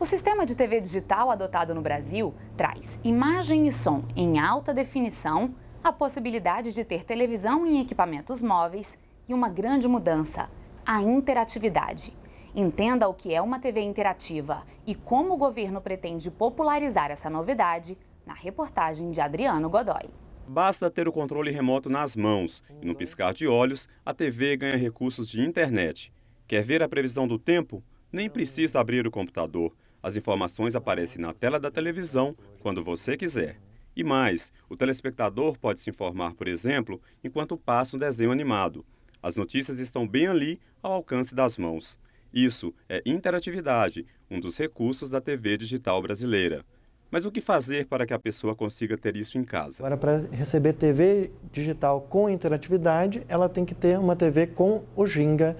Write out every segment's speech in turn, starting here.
O sistema de TV digital adotado no Brasil traz imagem e som em alta definição, a possibilidade de ter televisão em equipamentos móveis e uma grande mudança, a interatividade. Entenda o que é uma TV interativa e como o governo pretende popularizar essa novidade na reportagem de Adriano Godoy. Basta ter o controle remoto nas mãos e, no piscar de olhos, a TV ganha recursos de internet. Quer ver a previsão do tempo? Nem precisa abrir o computador. As informações aparecem na tela da televisão quando você quiser. E mais, o telespectador pode se informar, por exemplo, enquanto passa um desenho animado. As notícias estão bem ali, ao alcance das mãos. Isso é interatividade, um dos recursos da TV digital brasileira. Mas o que fazer para que a pessoa consiga ter isso em casa? Agora, para receber TV digital com interatividade, ela tem que ter uma TV com o Ginga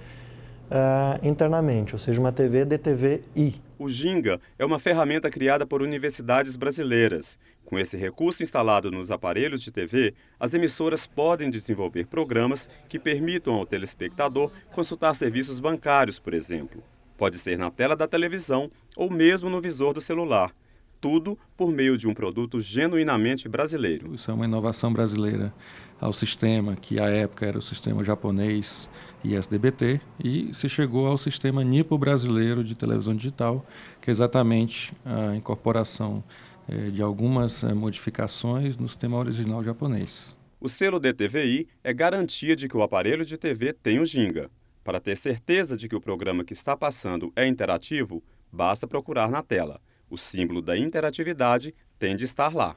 uh, internamente, ou seja, uma TV DTV-I. O Ginga é uma ferramenta criada por universidades brasileiras. Com esse recurso instalado nos aparelhos de TV, as emissoras podem desenvolver programas que permitam ao telespectador consultar serviços bancários, por exemplo. Pode ser na tela da televisão ou mesmo no visor do celular tudo por meio de um produto genuinamente brasileiro. Isso é uma inovação brasileira ao sistema, que à época era o sistema japonês ISDBT, e se chegou ao sistema NIPO brasileiro de televisão digital, que é exatamente a incorporação eh, de algumas eh, modificações no sistema original japonês. O selo DTVI é garantia de que o aparelho de TV tem o Ginga. Para ter certeza de que o programa que está passando é interativo, basta procurar na tela. O símbolo da interatividade tem de estar lá.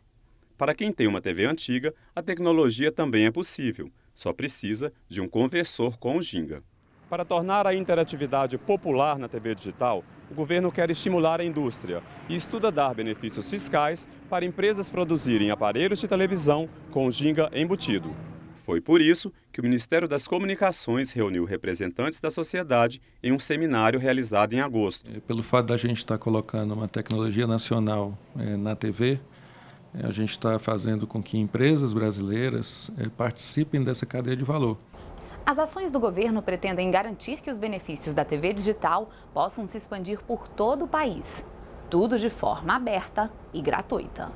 Para quem tem uma TV antiga, a tecnologia também é possível, só precisa de um conversor com o Ginga. Para tornar a interatividade popular na TV digital, o governo quer estimular a indústria e estuda dar benefícios fiscais para empresas produzirem aparelhos de televisão com Ginga embutido. Foi por isso que o Ministério das Comunicações reuniu representantes da sociedade em um seminário realizado em agosto. É, pelo fato da gente estar colocando uma tecnologia nacional é, na TV, é, a gente está fazendo com que empresas brasileiras é, participem dessa cadeia de valor. As ações do governo pretendem garantir que os benefícios da TV digital possam se expandir por todo o país. Tudo de forma aberta e gratuita.